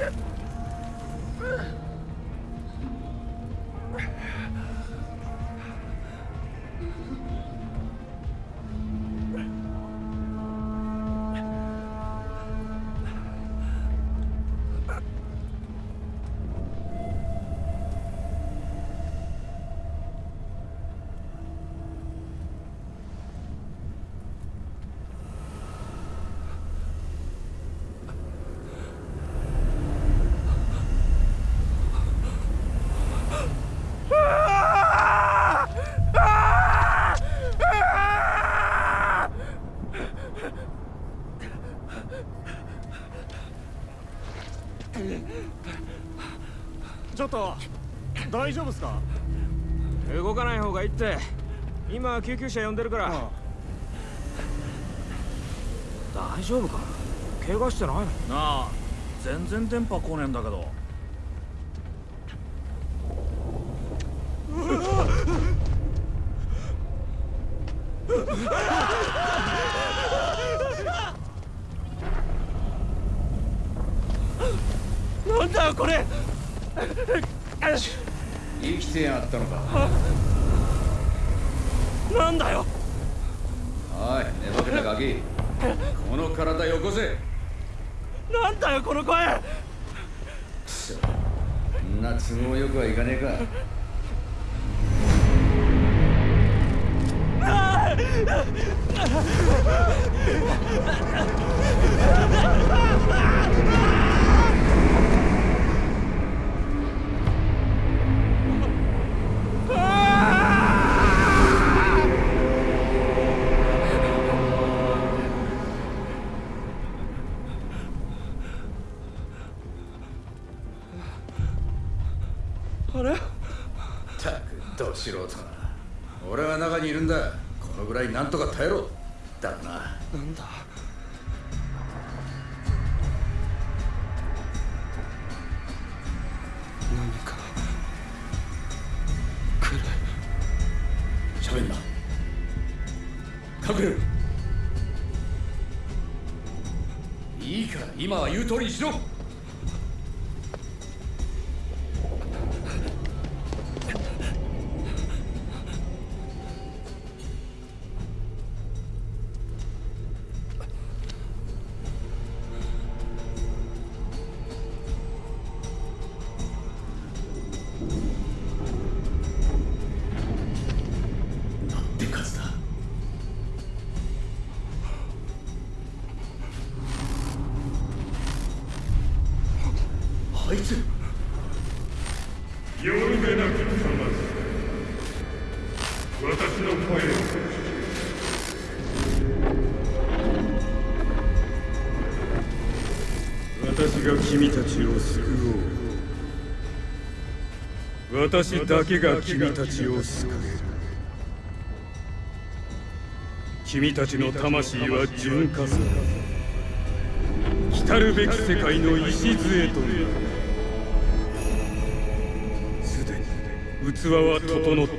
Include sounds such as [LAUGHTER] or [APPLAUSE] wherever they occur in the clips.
Yeah. ちょっと大丈夫っすか？動かない方がいいって。今救急車呼んでるから、大丈夫か？怪我してないの？なあ全然電波来ねえんだけど。な [LAUGHS] んだよこれ。生きてやがったのか。なんだよ。おい寝ぼけたガキ。この体よこせ。なんだよこの声。そんな都合よくはいかねえか。あ [LAUGHS] あなんとか耐えろだな。なんだ？何か？来る喋んな。隠れるいいから今は言う通りにしろあいつ。よるべなくかまず私の声を。私が君たちを救おう私だけが君たちを救える。君たちの魂は純化する来るべき世界の礎となる。器は整った。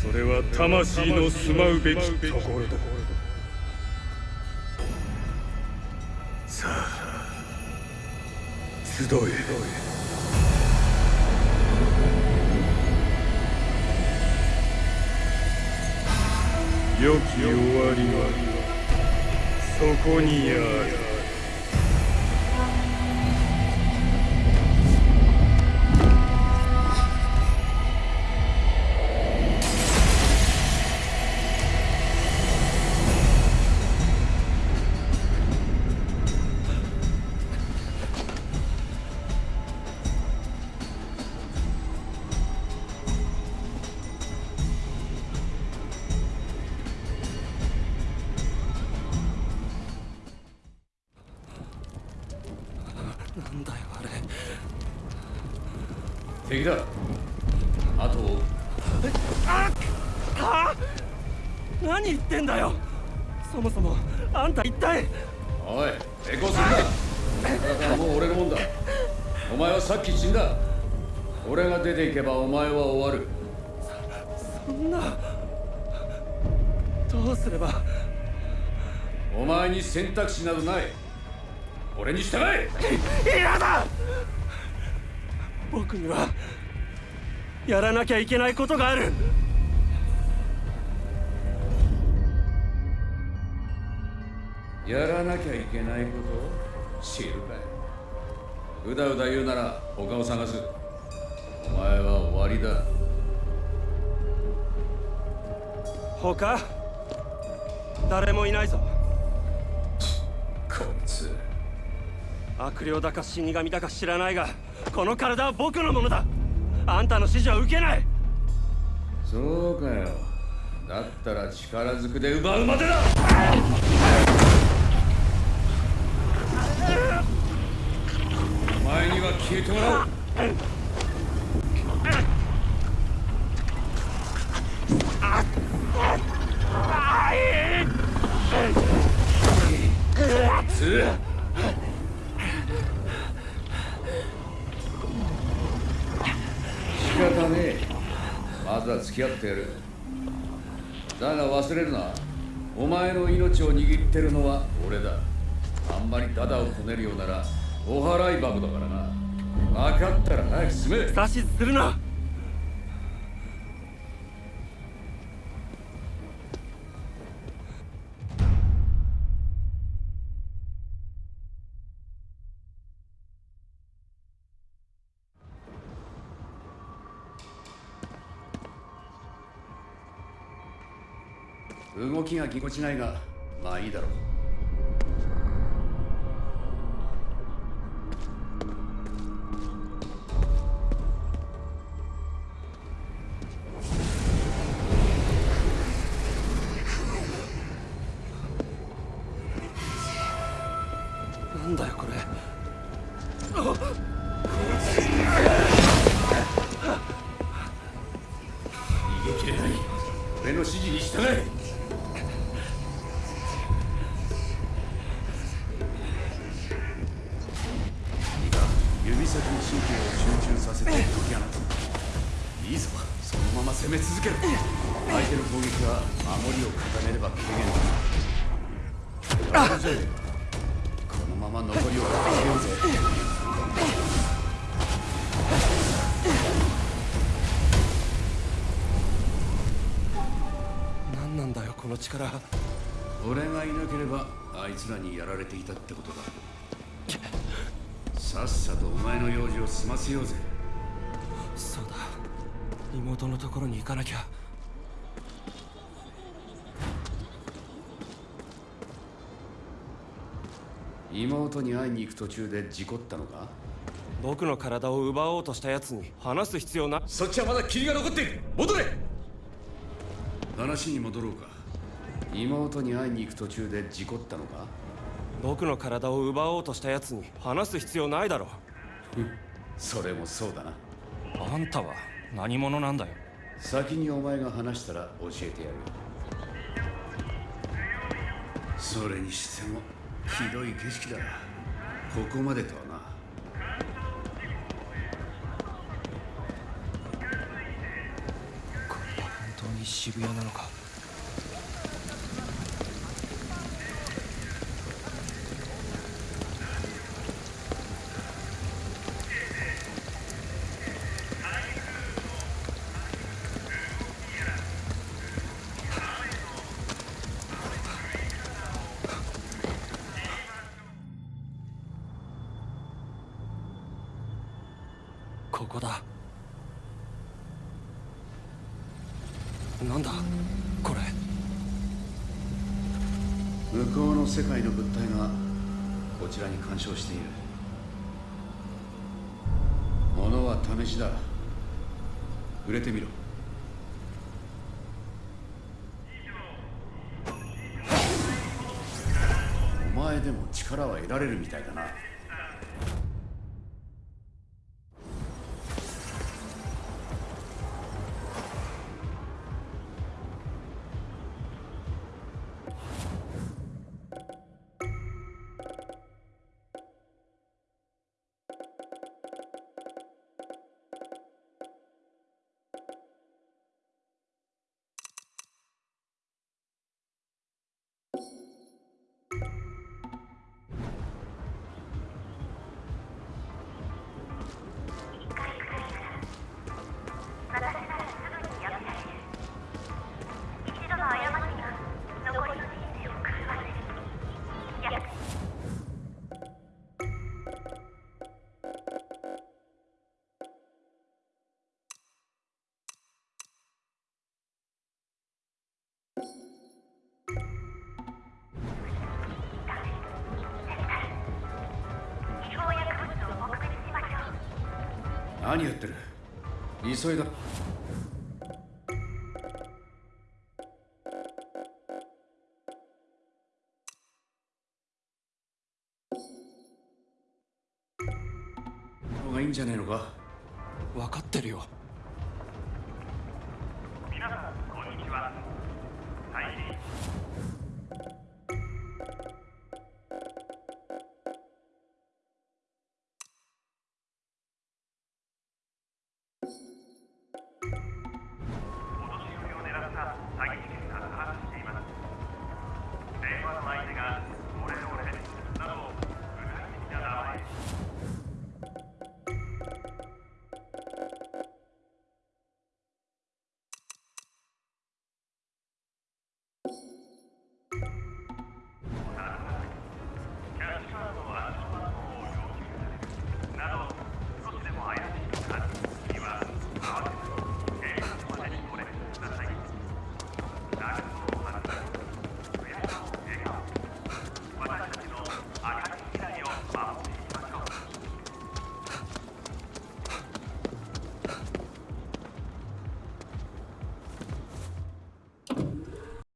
それは魂の住まうべきところだ。さあ集え。良き終わりはそこにある。敵だ。あと。あっ！何言ってんだよ！そもそもあんた一体。おい抵抗するな。もう俺のもんだ。お前はさっき死んだ。俺が出ていけばお前は終わる。そんな。どうすれば。お前に選択肢などない。俺に従え。嫌だ僕にはやらなきゃいけないことがある。やらなきゃいけないこと？知るかい。うだうだ言うなら他を探す。お前は終わりだ。他？誰もいないぞ。こいつ。悪霊だか死神だか知らないがこの体は僕のものだ。あんたの指示は受けない。そうかよ。だったら力ずくで奪うまでだ。お前には消えてもらう。つ仕方ねえまずは付き合ってやる。だが忘れるな。お前の命を握ってるのは俺だ。あんまりダダをこねるようならお払い箱だからな。分かったら早く進め。指図するな。動きがぎこちないがまあいいだろう。このまま残りを固めようぜ。何なんだよこの力。俺がいなければあいつらにやられていたってことだ。さっさとお前の用事を済ませようぜ。そうだ。妹のところに行かなきゃ妹に会いに行く途中で事故ったのか？僕の体を奪おうとした奴に話す必要なそっちはまだ霧が残っている。戻れ。話に戻ろうか。妹に会いに行く途中で事故ったのか？僕の体を奪おうとした奴に話す必要ないだろそれもそうだな。あんたは何者なんだよ。先にお前が話したら教えてやる。それにしてもひどい景色だここまでとはな。これは本当に渋谷なのか？ここだ。なんだこれ。向こうの世界の物体がこちらに干渉している。物は試しだ。触れてみろ。お前でも力は得られるみたいだな。何やってる？急いだ。方がいいんじゃねえのか？分かってるよ。